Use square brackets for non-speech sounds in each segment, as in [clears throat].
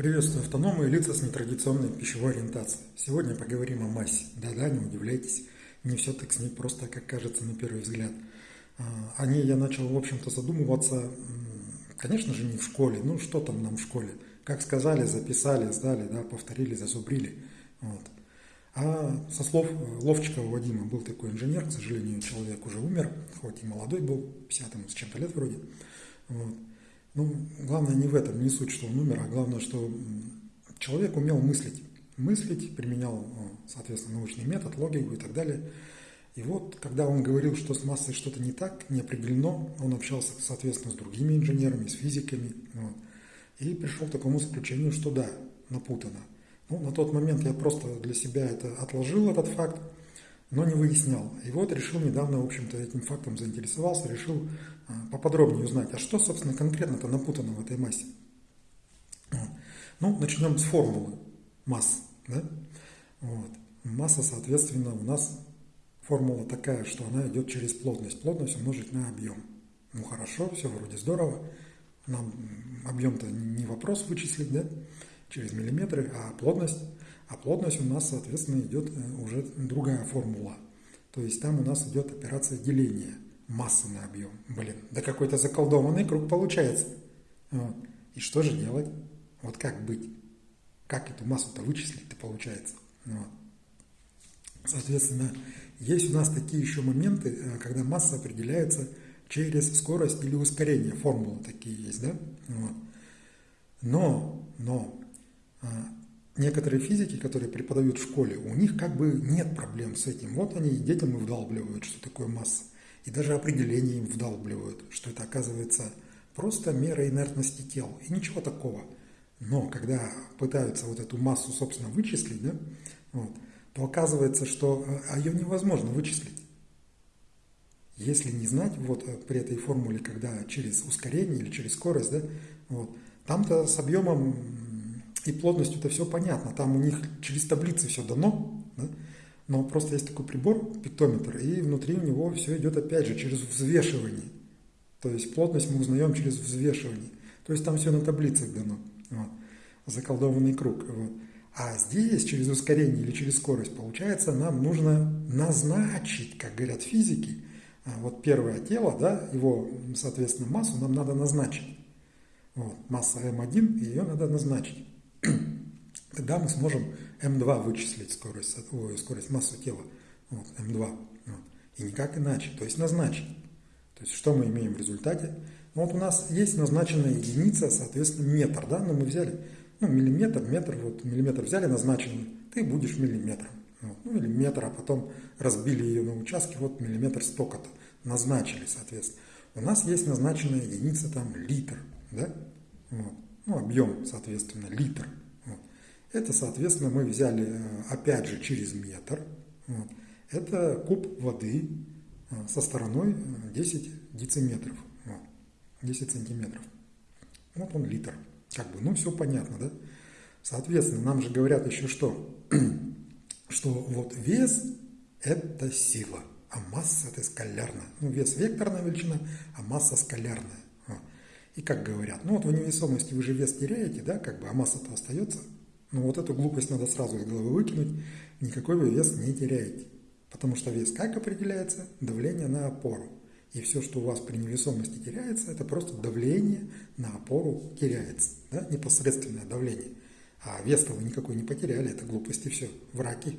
Приветствую автономы и лица с нетрадиционной пищевой ориентацией. Сегодня поговорим о массе. Да-да, не удивляйтесь, не все так с ней просто, как кажется на первый взгляд. А, о ней я начал, в общем-то, задумываться, конечно же, не в школе. Ну, что там нам в школе? Как сказали, записали, сдали, да, повторили, зазубрили. Вот. А со слов Ловчикова Вадима был такой инженер, к сожалению, человек уже умер, хоть и молодой был, 50 с чем-то лет вроде. Вот. Ну, главное не в этом, не суть, что он умер, а главное, что человек умел мыслить. Мыслить, применял, соответственно, научный метод, логику и так далее. И вот, когда он говорил, что с массой что-то не так, не определено, он общался, соответственно, с другими инженерами, с физиками. Вот, и пришел к такому заключению, что да, напутано. Ну, на тот момент я просто для себя это отложил, этот факт, но не выяснял. И вот решил недавно, в общем-то, этим фактом заинтересовался, решил а, поподробнее узнать, а что, собственно, конкретно-то напутано в этой массе. Ну, начнем с формулы масс. Да? Вот. Масса, соответственно, у нас формула такая, что она идет через плотность. Плотность умножить на объем. Ну хорошо, все вроде здорово. Нам объем-то не вопрос вычислить, да, через миллиметры, а плотность а плотность у нас, соответственно, идет э, уже другая формула. То есть там у нас идет операция деления массы на объем. Блин, да какой-то заколдованный круг получается. Вот. И что же делать? Вот как быть? Как эту массу-то вычислить-то получается? Вот. Соответственно, есть у нас такие еще моменты, э, когда масса определяется через скорость или ускорение. Формулы такие есть, да? Вот. Но, но а, некоторые физики, которые преподают в школе, у них как бы нет проблем с этим. Вот они детям и вдалбливают, что такое масса. И даже определение им вдалбливают, что это оказывается просто мера инертности тел. И ничего такого. Но когда пытаются вот эту массу, собственно, вычислить, да, вот, то оказывается, что а ее невозможно вычислить. Если не знать вот э, при этой формуле, когда через ускорение или через скорость, да, вот, там-то с объемом и плотностью это все понятно. Там у них через таблицы все дано, да? но просто есть такой прибор, пиктометр, и внутри у него все идет опять же через взвешивание. То есть плотность мы узнаем через взвешивание. То есть там все на таблицах дано. Вот. Заколдованный круг. Вот. А здесь через ускорение или через скорость, получается, нам нужно назначить, как говорят физики, а, вот первое тело, да, его, соответственно, массу нам надо назначить. Вот, масса М1, ее надо назначить. Тогда мы сможем М2 вычислить скорость, ой, скорость массу тела. Вот, М2. Вот. И никак иначе. То есть назначить. То есть что мы имеем в результате? Ну, вот у нас есть назначенная единица, соответственно, метр. Да? Но мы взяли ну, миллиметр, метр, вот миллиметр взяли назначенный, ты будешь миллиметром. Вот. Ну или метр, а потом разбили ее на участки, вот миллиметр столько-то. Назначили, соответственно. У нас есть назначенная единица там литр. Да? Вот ну, объем, соответственно, литр. Это, соответственно, мы взяли, э, опять же, через метр. Вот. Это куб воды э, со стороной 10 э, дециметров, вот. 10 сантиметров. Вот он литр. Как бы, ну, все понятно, да? Соответственно, нам же говорят еще что? [clears throat] что вот вес – это сила, а масса – это скалярная. Ну, вес – векторная величина, а масса – скалярная. И как говорят, ну вот в невесомости вы же вес теряете, да, как бы, а масса-то остается. Ну вот эту глупость надо сразу из головы выкинуть, никакой вы вес не теряете. Потому что вес как определяется? Давление на опору. И все, что у вас при невесомости теряется, это просто давление на опору теряется. Да? Непосредственное давление. А вес-то вы никакой не потеряли, это глупости все. Враки,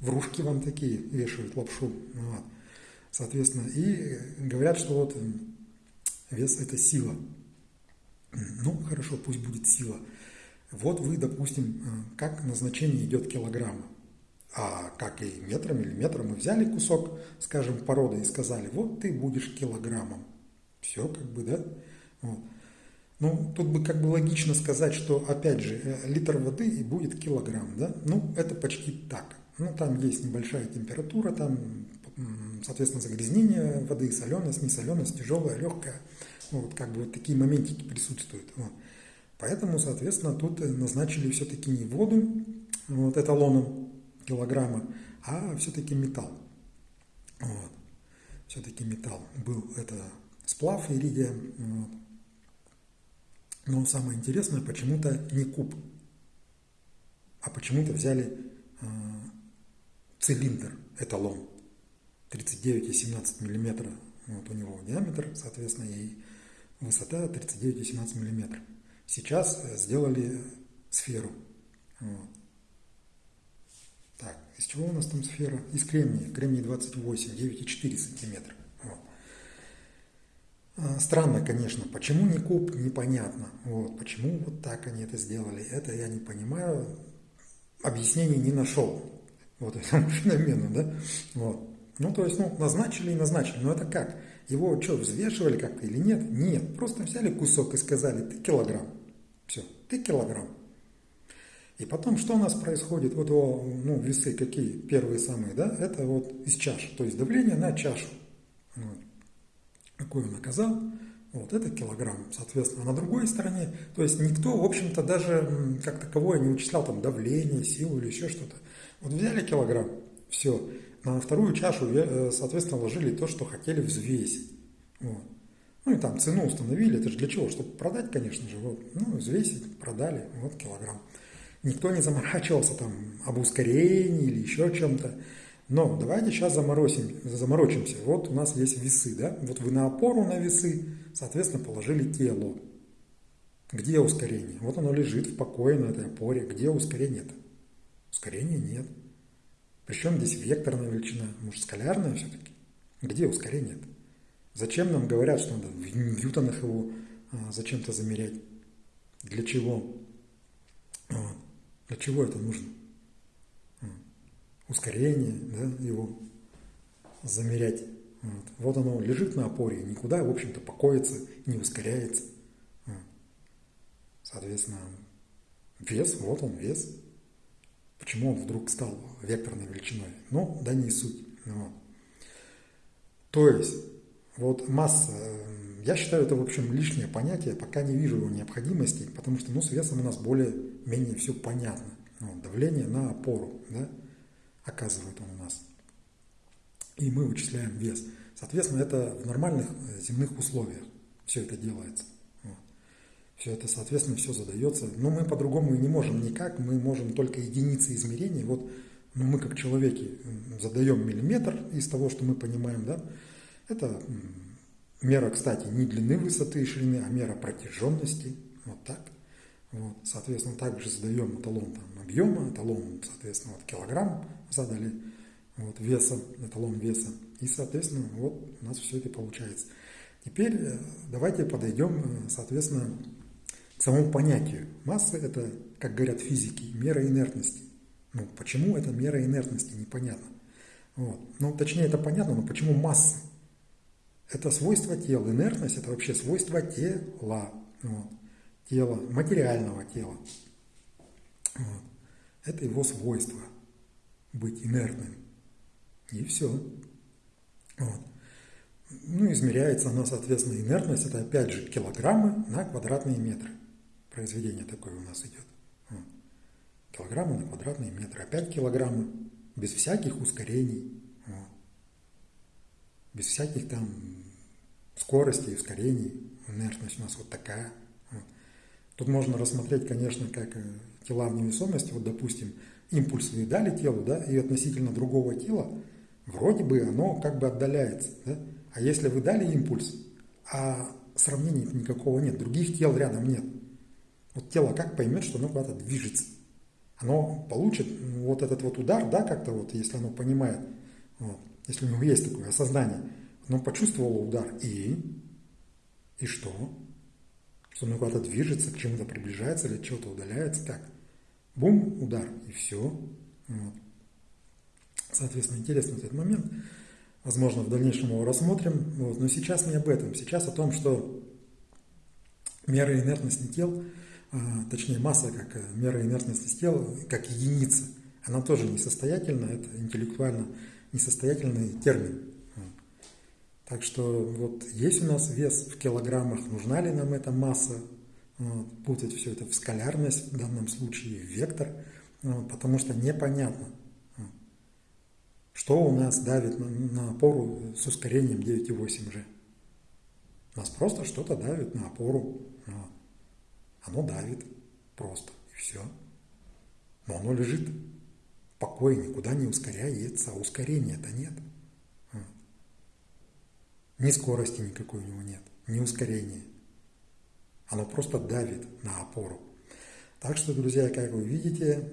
врушки вам такие вешают лапшу. Вот. Соответственно, и говорят, что вот вес – это сила. Ну, хорошо, пусть будет сила. Вот вы, допустим, э, как назначение идет килограмма. А как и метром или метром мы взяли кусок, скажем, породы и сказали, вот ты будешь килограммом. Все как бы, да? Вот. Ну, тут бы как бы логично сказать, что, опять же, э, литр воды и будет килограмм, да? Ну, это почти так. Ну, там есть небольшая температура, там, соответственно, загрязнение воды, соленость, несоленость, тяжелая, легкая. Вот как бы вот такие моментики присутствуют. Вот. Поэтому, соответственно, тут назначили все-таки не воду вот, эталоном килограмма, а все-таки металл. Вот. Все-таки металл. Был это сплав иридия. Вот. Но самое интересное, почему-то не куб. а почему-то взяли э, цилиндр, эталон, 39,17 мм, вот у него диаметр, соответственно, и высота 39,17 мм. Сейчас сделали сферу. Вот. Так, из чего у нас там сфера? Из кремния. Кремний 28, 9,4 сантиметра. А, странно, конечно, почему не куб, непонятно. Вот, почему вот так они это сделали, это я не понимаю. Объяснений не нашел вот [laughs] этому феномену, да? Вот. Ну, то есть, ну, назначили и назначили. Но это как? Его что, взвешивали как-то или нет? Нет. Просто взяли кусок и сказали, ты килограмм. Все, ты килограмм. И потом, что у нас происходит? Вот его, ну, весы какие первые самые, да? Это вот из чаш. То есть давление на чашу. Вот какой он оказал, вот это килограмм, соответственно. А на другой стороне, то есть никто, в общем-то, даже как таковое не вычислял там давление, силу или еще что-то. Вот взяли килограмм, все, на вторую чашу, э, соответственно, ложили то, что хотели взвесить. Вот. Ну и там цену установили, это же для чего? Чтобы продать, конечно же, вот, ну, взвесить, продали, вот килограмм. Никто не заморачивался там об ускорении или еще чем-то. Но давайте сейчас заморозим, заморочимся. Вот у нас есть весы, да? Вот вы на опору на весы, соответственно, положили тело. Где ускорение? Вот оно лежит в покое на этой опоре. Где ускорение-то? Ускорения нет. Причем здесь векторная величина, может, скалярная все-таки? Где ускорение-то? Зачем нам говорят, что надо в ньютонах его а, зачем-то замерять? Для чего? Вот. Для чего это нужно? ускорение, да, его замерять. Вот. вот оно лежит на опоре, никуда, в общем-то, покоится, не ускоряется. Соответственно, вес, вот он вес. Почему он вдруг стал векторной величиной? Ну, да не суть. Вот. То есть, вот масса, я считаю, это, в общем, лишнее понятие, пока не вижу его необходимости, потому что, ну, с весом у нас более-менее все понятно. Вот, давление на опору, да, оказывает он у нас. И мы вычисляем вес. Соответственно, это в нормальных э, земных условиях все это делается. Все это, соответственно, все задается. Но мы по-другому и не можем никак. Мы можем только единицы измерений. Вот ну, мы как человеки задаем миллиметр из того, что мы понимаем. Да? Это мера, кстати, не длины высоты и ширины, а мера протяженности. Вот так. Вот, соответственно, также задаем эталон там, объема, эталон, соответственно, вот, килограмм задали, вот, веса, эталон веса. И, соответственно, вот у нас все это получается. Теперь э, давайте подойдем, э, соответственно, к самому понятию. Масса – это, как говорят физики, мера инертности. Ну, почему это мера инертности, непонятно. Вот. Ну, точнее, это понятно, но почему масса? Это свойство тела. Инертность – это вообще свойство тела. Вот тела, материального тела. Вот. Это его свойство быть инертным. И все. Вот. Ну, измеряется она, соответственно, инертность, это опять же килограммы на квадратные метры. Произведение такое у нас идет. Вот. Килограммы на квадратные метры. Опять килограммы, без всяких ускорений. Вот. Без всяких там скоростей, ускорений. Инертность у нас вот такая. Тут можно рассмотреть, конечно, как э, тела в невесомости. Вот, допустим, импульс вы дали телу, да, и относительно другого тела, вроде бы оно как бы отдаляется. Да? А если вы дали импульс, а сравнения никакого нет, других тел рядом нет. Вот тело как поймет, что оно куда-то движется? Оно получит вот этот вот удар, да, как-то вот, если оно понимает, вот, если у него есть такое осознание, оно почувствовало удар, и, и что? что он куда-то движется, к чему-то приближается или от чего-то удаляется. Так, бум, удар, и все. Вот. Соответственно, интересный этот момент. Возможно, в дальнейшем его рассмотрим. Вот. Но сейчас не об этом. Сейчас о том, что мера инертности тел, а, точнее масса как э, мера инертности тела, как единица, она тоже несостоятельна, это интеллектуально несостоятельный термин. Так что вот есть у нас вес в килограммах, нужна ли нам эта масса, вот, путать все это в скалярность, в данном случае в вектор, вот, потому что непонятно, что у нас давит на, на опору с ускорением 9,8G. У нас просто что-то давит на опору. Вот. Оно давит просто, и все. но оно лежит в покое, никуда не ускоряется, а ускорения-то нет. Ни скорости никакой у него нет, ни ускорения. Оно просто давит на опору. Так что, друзья, как вы видите,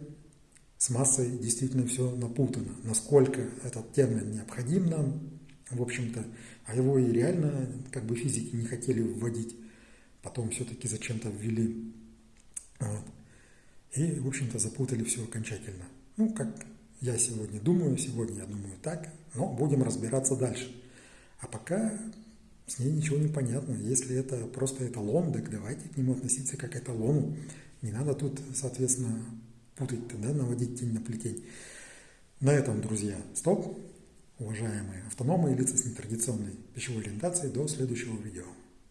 с массой действительно все напутано. Насколько этот термин необходим нам, в общем-то, а его и реально как бы физики не хотели вводить, потом все-таки зачем-то ввели. Вот. И, в общем-то, запутали все окончательно. Ну, как я сегодня думаю, сегодня я думаю так, но будем разбираться дальше. А пока с ней ничего не понятно. Если это просто эталон, так давайте к нему относиться как к эталону. Не надо тут, соответственно, путать, да, наводить тень на плетень. На этом, друзья, стоп. Уважаемые автономы и лица с нетрадиционной пищевой ориентацией, до следующего видео.